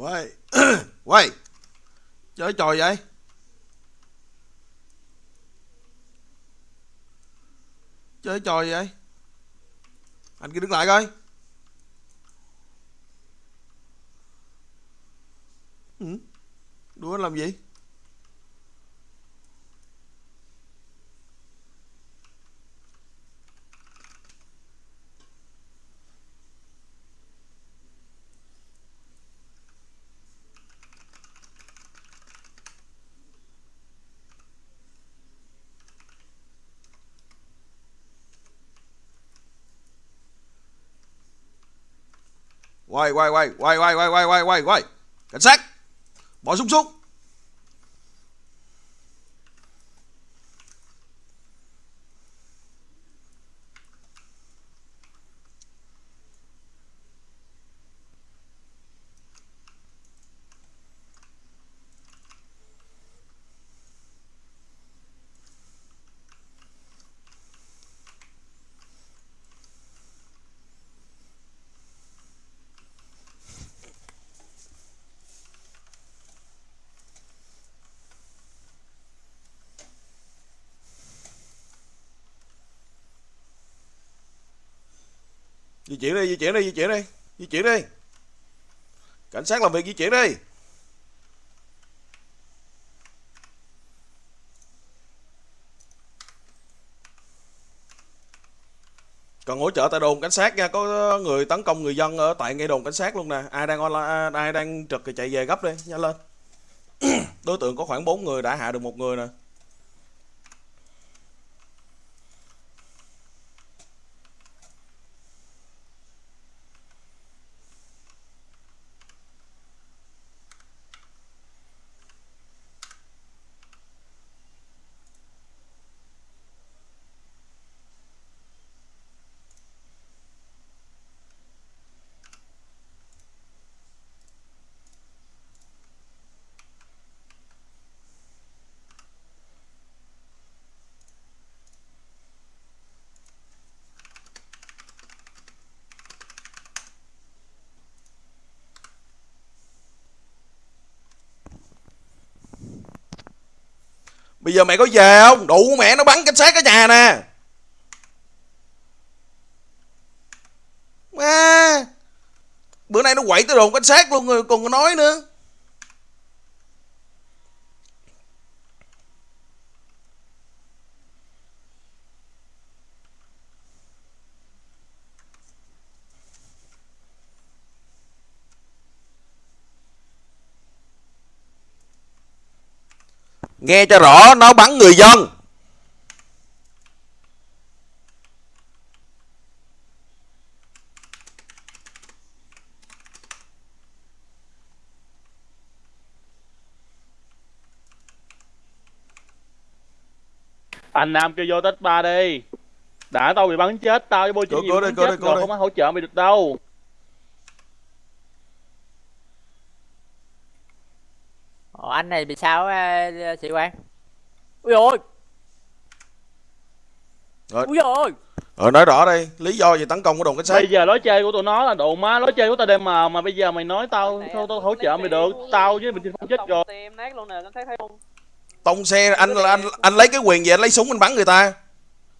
quay quay chơi trò vậy? Chơi trò gì vậy? Anh kia đứng lại coi. Ừ? đùa anh làm gì? Quay quay quay quay quay quay quay quay quay. Quay cảnh sát. Bỏ súng xuống. Di chuyển đi, di chuyển đi, di chuyển đi, di chuyển đi. Cảnh sát làm việc di chuyển đi. Cần hỗ trợ tại đồn cảnh sát nha, có người tấn công người dân ở tại ngay đồn cảnh sát luôn nè. Ai đang online à, ai đang trực thì chạy về gấp đi, nhanh lên. Đối tượng có khoảng 4 người đã hạ được một người nè. Bây giờ mày có về không? Đủ mẹ nó bắn cảnh sát ở nhà nè. À, bữa nay nó quậy tới đồn cảnh sát luôn rồi còn có nói nữa. Nghe cho rõ nó bắn người dân. Anh Nam kêu vô tết ba đi. Đã tao bị bắn chết Tao với bôi chuyện gì bắn chết cô rồi. Không có hỗ trợ mày được đâu Anh này bị sao á, sĩ quan? Ui ôi, Rồi. ui ôi. Ờ nói rõ đây Lý do gì tấn công của đồn cảnh sát? Bây giờ lối chơi của tụi nó là đồ má Lối chơi của tao đem mà Mà bây giờ mày nói tao Tao, tao hỗ trợ mày được. Tao với mình không chết rồi. Tim nát luôn nè, anh thấy thấy không? Tông xe anh là anh anh lấy cái quyền gì anh lấy súng anh bắn người ta?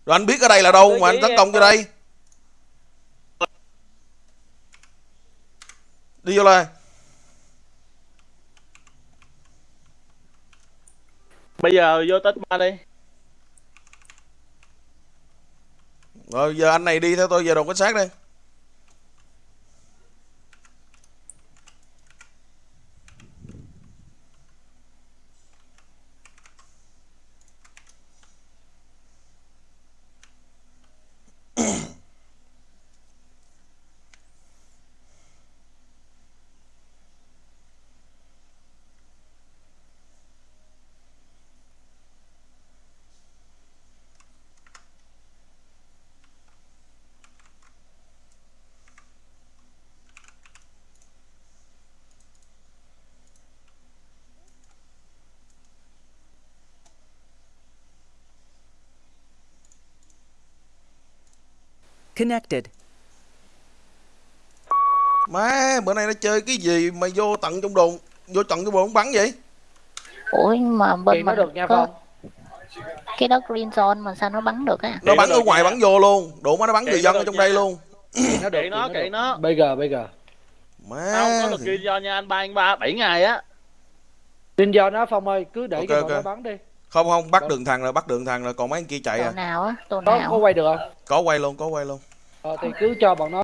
Rồi anh biết ở đây là đâu mà anh tấn công vô đây? Đi vô đây Bây giờ vô tết ba đi. Rồi, giờ anh này đi theo tôi về đồn cảnh sát đi Connected. má bữa nay nó chơi cái gì mà vô tận trong đồn vô tận trong đồn bắn vậy? Ủa mà bên nó mình được nha có Phong. cái đó green zone mà sao nó bắn được á? Nó bắn ở ngoài bắn vô luôn đủ má nó bắn người dân ở trong đây luôn. Nó được, kệ nó kệ nó BG BG má. Tao có được kia do nha anh ba anh ba bảy ngày á. Tin do nó Phong ơi cứ để Ok, cho bọn ok. nó bắn đi. Không không bắt đường thằng rồi bắt đường thằng rồi còn mấy anh kia chạy tổ à? nào á tổ có có nào quay được không? Có quay luôn có quay luôn ờ, thì cứ cho bọn nó